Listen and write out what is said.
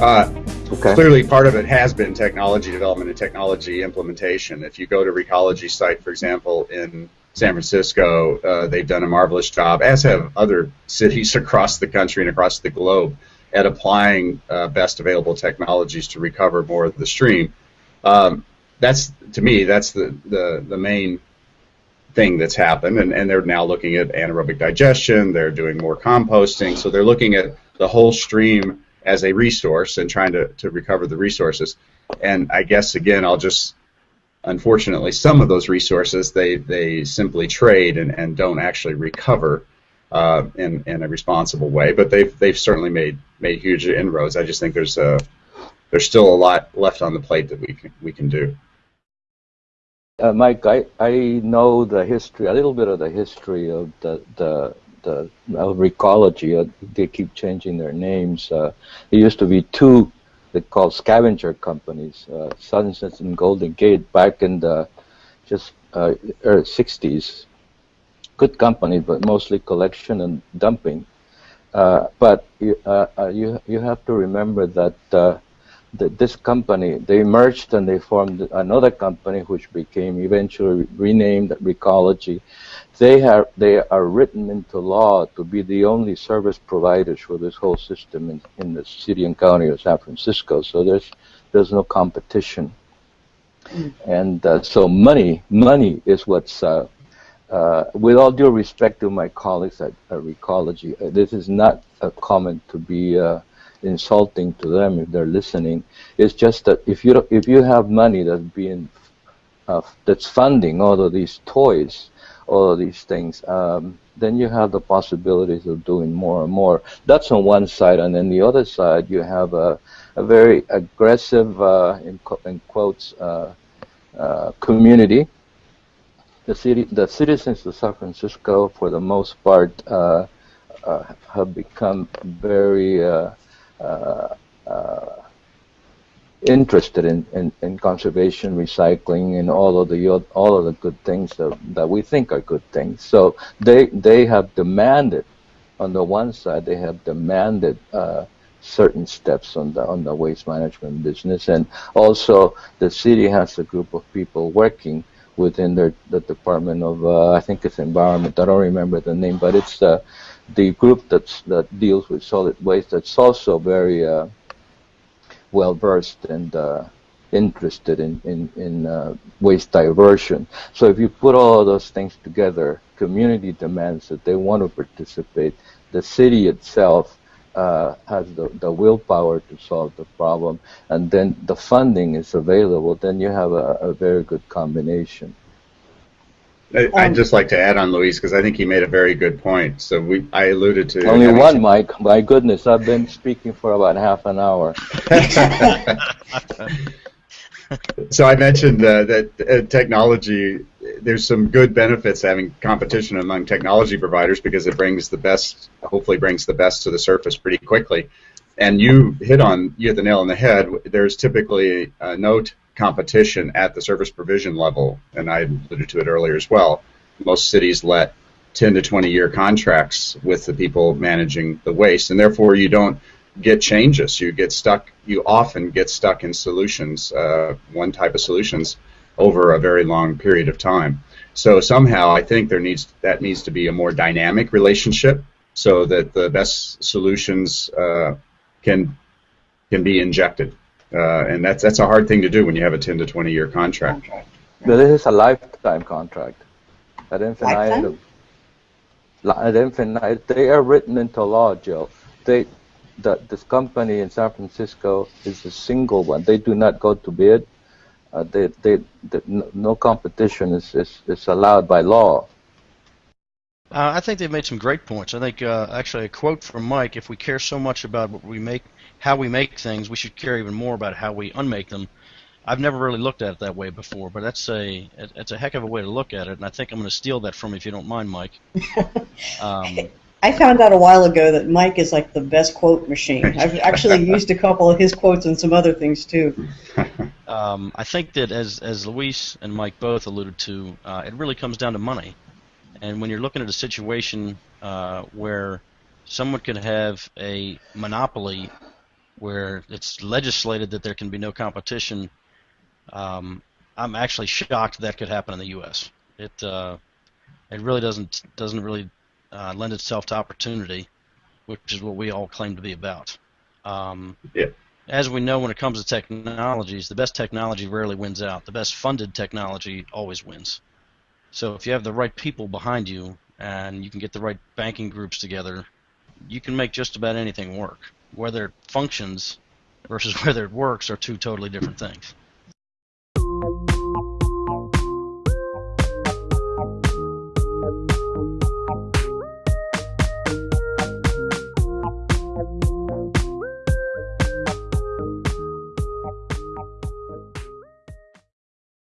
Uh, okay. Clearly, part of it has been technology development and technology implementation. If you go to Recology site, for example, in San Francisco, uh, they've done a marvelous job, as have other cities across the country and across the globe, at applying uh, best available technologies to recover more of the stream. Um, that's to me, that's the, the, the main thing that's happened, and, and they're now looking at anaerobic digestion. They're doing more composting, so they're looking at the whole stream as a resource and trying to, to recover the resources. And I guess again, I'll just unfortunately some of those resources they, they simply trade and, and don't actually recover uh, in, in a responsible way. But they've they've certainly made made huge inroads. I just think there's a there's still a lot left on the plate that we can, we can do. Uh, Mike, I, I know the history, a little bit of the history of the, the, the Recology. Uh, they keep changing their names. Uh, there used to be two they called scavenger companies, uh, Sunsets and Golden Gate, back in the just uh, early 60s. Good company, but mostly collection and dumping. Uh, but you, uh, uh, you, you have to remember that uh, that this company, they merged and they formed another company which became eventually renamed Recology. They, have, they are written into law to be the only service providers for this whole system in, in the city and county of San Francisco. So there's, there's no competition. Mm. And uh, so money, money is what's, uh, uh, with all due respect to my colleagues at, at Recology, uh, this is not a comment to be uh, insulting to them if they're listening. It's just that if you if you have money that's being uh, that's funding all of these toys, all of these things, um, then you have the possibilities of doing more and more. That's on one side, and then the other side you have a, a very aggressive, uh, in, in, quotes, uh, uh community. The city, the citizens of San Francisco, for the most part, uh, uh, have become very interested in, in, in, conservation, recycling, and all of the all of the good things that, that we think are good things. So they they have demanded, on the one side, they have demanded uh, certain steps on the on the waste management business, and also the city has a group of people working within their the Department of uh, I think it's Environment. I don't remember the name, but it's uh, the group that's, that deals with solid waste that's also very uh, well versed and uh, interested in, in, in uh, waste diversion. So if you put all those things together, community demands that they want to participate, the city itself uh, has the, the willpower to solve the problem, and then the funding is available, then you have a, a very good combination. I'd um, just like to add on Luis because I think he made a very good point. So we, I alluded to only one, Mike. My goodness, I've been speaking for about half an hour. so I mentioned uh, that uh, technology. There's some good benefits having competition among technology providers because it brings the best, hopefully brings the best to the surface pretty quickly. And you hit on you hit the nail on the head. There's typically a note competition at the service provision level, and I alluded to it earlier as well. Most cities let 10 to 20 year contracts with the people managing the waste, and therefore you don't get changes. You get stuck. You often get stuck in solutions, uh, one type of solutions, over a very long period of time. So somehow I think there needs that needs to be a more dynamic relationship, so that the best solutions uh, can can be injected. Uh, and that's that's a hard thing to do when you have a 10 to 20 year contract. But this is a lifetime contract. Ad infinitum. Ad infinitum. They are written into law, Jill. They, the, this company in San Francisco is a single one. They do not go to bid. Uh, they, they, they, no competition is, is, is allowed by law. Uh, I think they've made some great points. I think uh, actually a quote from Mike: "If we care so much about what we make how we make things, we should care even more about how we unmake them. I've never really looked at it that way before, but that's a it's a heck of a way to look at it, and I think I'm going to steal that from you if you don't mind, Mike. Um, I found out a while ago that Mike is like the best quote machine. I've actually used a couple of his quotes and some other things too. Um, I think that as as Luis and Mike both alluded to, uh, it really comes down to money, and when you're looking at a situation uh, where someone could have a monopoly where it's legislated that there can be no competition, um, I'm actually shocked that could happen in the U.S. It uh, it really doesn't doesn't really uh, lend itself to opportunity, which is what we all claim to be about. Um, yeah. As we know, when it comes to technologies, the best technology rarely wins out. The best funded technology always wins. So if you have the right people behind you and you can get the right banking groups together, you can make just about anything work. Whether it functions versus whether it works are two totally different things.